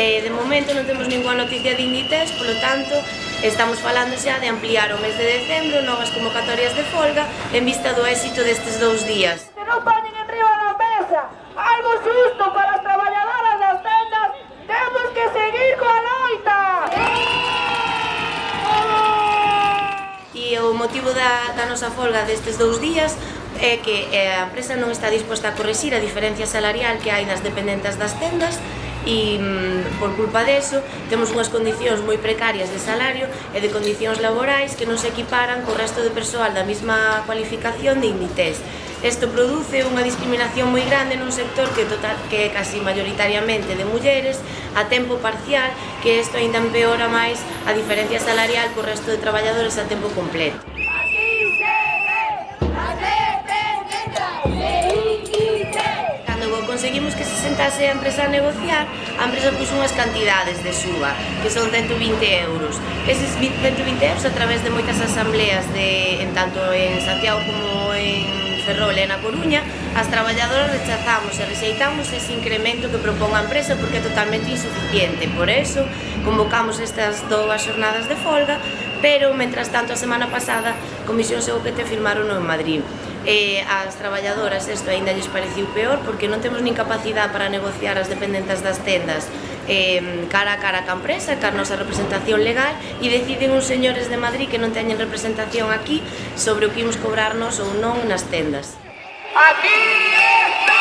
De momento non temos ninguna noticia de Inditex, polo tanto, estamos falando xa de ampliar o mes de decembro novas convocatorias de folga en vista do éxito destes dous días. Que non poñen en riba da mesa algo xusto para as traballadoras das tendas, temos que seguir coa loita! E o motivo da, da nosa folga destes dous días é que eh, a empresa non está disposta a corrixir a diferencia salarial que hai nas dependentes das tendas e mm, por culpa deso temos unhas condicións moi precarias de salario e de condicións laborais que non se equiparan co resto de persoal da mesma cualificación de Inditex. Isto produce unha discriminación moi grande nun sector que, total, que é casi mayoritariamente de mulleres a tempo parcial, que isto ainda empeora máis a diferencia salarial co resto de traballadores a tempo completo. conseguimos que se sentase a empresa a negociar, a empresa puxo unhas cantidades de súa, que son 120 euros. Eses 120 euros a través de moitas asambleas, de, en tanto en Santiago como en Ferrol e na Coruña, as traballadoras rechazamos e rexeitamos ese incremento que propón a empresa porque é totalmente insuficiente. Por eso, convocamos estas dúas xornadas de folga, pero, mentras tanto, a semana pasada, Comisión e firmaron en Madrid eh, as traballadoras isto aínda lles pareciu peor porque non temos nin capacidade para negociar as dependentas das tendas eh, cara a cara ca empresa, ca nosa representación legal e deciden uns señores de Madrid que non teñen representación aquí sobre o que imos cobrarnos ou non nas tendas. Aquí está!